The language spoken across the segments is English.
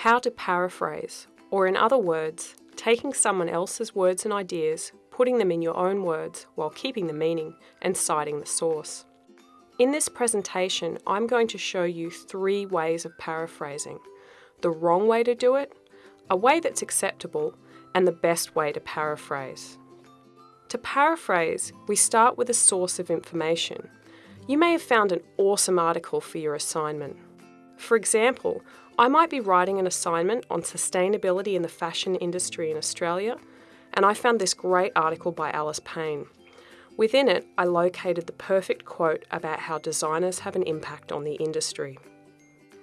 How to paraphrase, or in other words, taking someone else's words and ideas, putting them in your own words while keeping the meaning and citing the source. In this presentation, I'm going to show you three ways of paraphrasing. The wrong way to do it, a way that's acceptable, and the best way to paraphrase. To paraphrase, we start with a source of information. You may have found an awesome article for your assignment. For example, I might be writing an assignment on sustainability in the fashion industry in Australia, and I found this great article by Alice Payne. Within it, I located the perfect quote about how designers have an impact on the industry.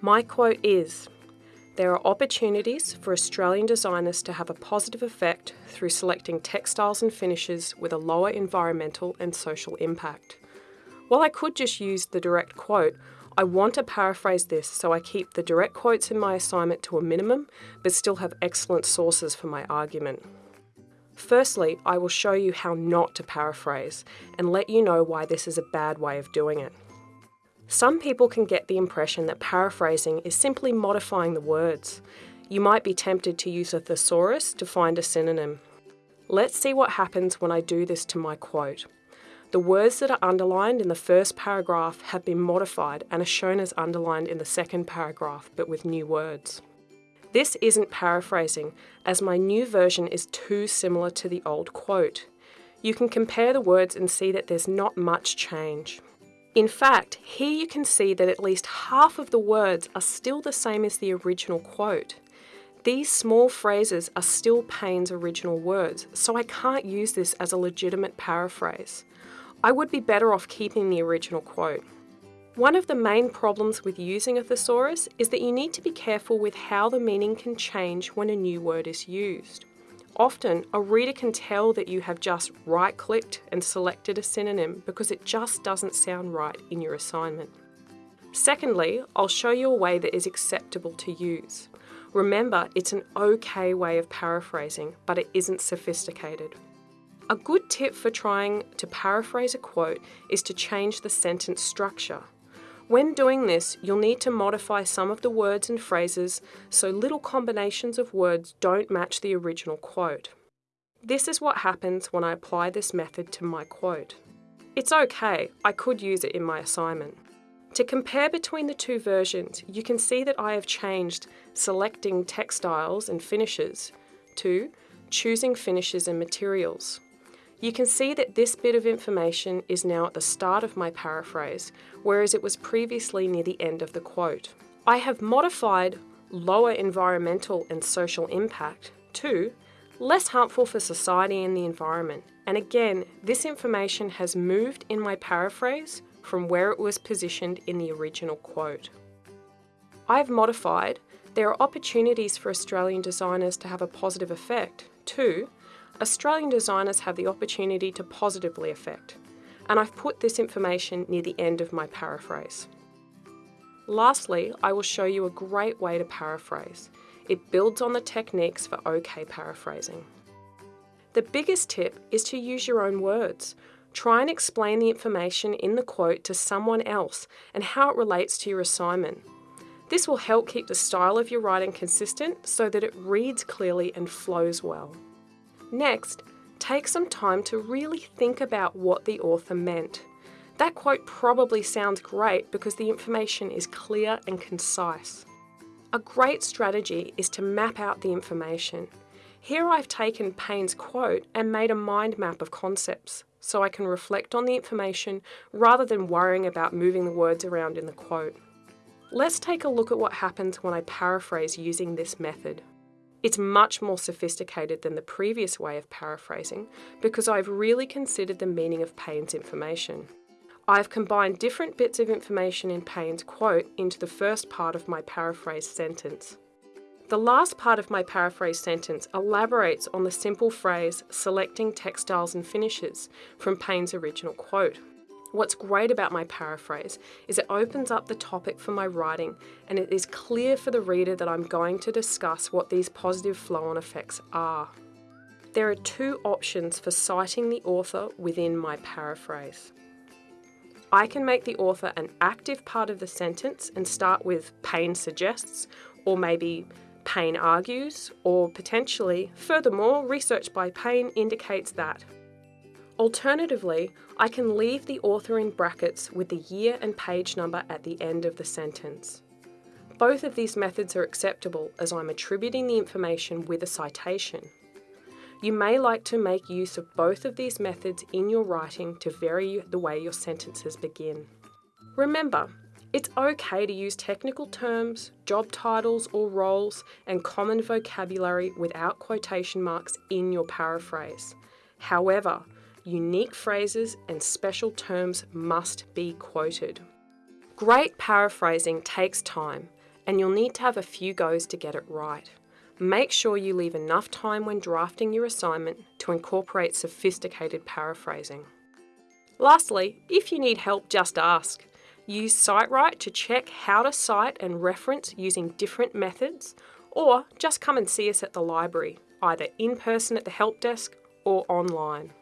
My quote is There are opportunities for Australian designers to have a positive effect through selecting textiles and finishes with a lower environmental and social impact. While I could just use the direct quote, I want to paraphrase this so I keep the direct quotes in my assignment to a minimum, but still have excellent sources for my argument. Firstly, I will show you how not to paraphrase and let you know why this is a bad way of doing it. Some people can get the impression that paraphrasing is simply modifying the words. You might be tempted to use a thesaurus to find a synonym. Let's see what happens when I do this to my quote. The words that are underlined in the first paragraph have been modified and are shown as underlined in the second paragraph, but with new words. This isn't paraphrasing, as my new version is too similar to the old quote. You can compare the words and see that there's not much change. In fact, here you can see that at least half of the words are still the same as the original quote. These small phrases are still Payne's original words, so I can't use this as a legitimate paraphrase. I would be better off keeping the original quote. One of the main problems with using a thesaurus is that you need to be careful with how the meaning can change when a new word is used. Often, a reader can tell that you have just right-clicked and selected a synonym because it just doesn't sound right in your assignment. Secondly, I'll show you a way that is acceptable to use. Remember, it's an okay way of paraphrasing, but it isn't sophisticated. A good tip for trying to paraphrase a quote is to change the sentence structure. When doing this, you'll need to modify some of the words and phrases so little combinations of words don't match the original quote. This is what happens when I apply this method to my quote. It's okay, I could use it in my assignment. To compare between the two versions, you can see that I have changed selecting textiles and finishes to choosing finishes and materials. You can see that this bit of information is now at the start of my paraphrase, whereas it was previously near the end of the quote. I have modified lower environmental and social impact to less harmful for society and the environment. And again, this information has moved in my paraphrase from where it was positioned in the original quote. I've modified there are opportunities for Australian designers to have a positive effect to Australian designers have the opportunity to positively affect, and I've put this information near the end of my paraphrase. Lastly, I will show you a great way to paraphrase. It builds on the techniques for OK paraphrasing. The biggest tip is to use your own words. Try and explain the information in the quote to someone else and how it relates to your assignment. This will help keep the style of your writing consistent so that it reads clearly and flows well. Next, take some time to really think about what the author meant. That quote probably sounds great because the information is clear and concise. A great strategy is to map out the information. Here I've taken Payne's quote and made a mind map of concepts so I can reflect on the information rather than worrying about moving the words around in the quote. Let's take a look at what happens when I paraphrase using this method. It's much more sophisticated than the previous way of paraphrasing because I've really considered the meaning of Payne's information. I've combined different bits of information in Payne's quote into the first part of my paraphrased sentence. The last part of my paraphrased sentence elaborates on the simple phrase, selecting textiles and finishes, from Payne's original quote. What's great about my paraphrase is it opens up the topic for my writing and it is clear for the reader that I'm going to discuss what these positive flow-on effects are. There are two options for citing the author within my paraphrase. I can make the author an active part of the sentence and start with Payne suggests or maybe Payne argues, or potentially, furthermore, research by Payne indicates that. Alternatively, I can leave the author in brackets with the year and page number at the end of the sentence. Both of these methods are acceptable as I'm attributing the information with a citation. You may like to make use of both of these methods in your writing to vary the way your sentences begin. Remember, it's okay to use technical terms, job titles or roles, and common vocabulary without quotation marks in your paraphrase. However, unique phrases and special terms must be quoted. Great paraphrasing takes time, and you'll need to have a few goes to get it right. Make sure you leave enough time when drafting your assignment to incorporate sophisticated paraphrasing. Lastly, if you need help, just ask. Use Cite|Write to check how to cite and reference using different methods, or just come and see us at the library, either in person at the help desk or online.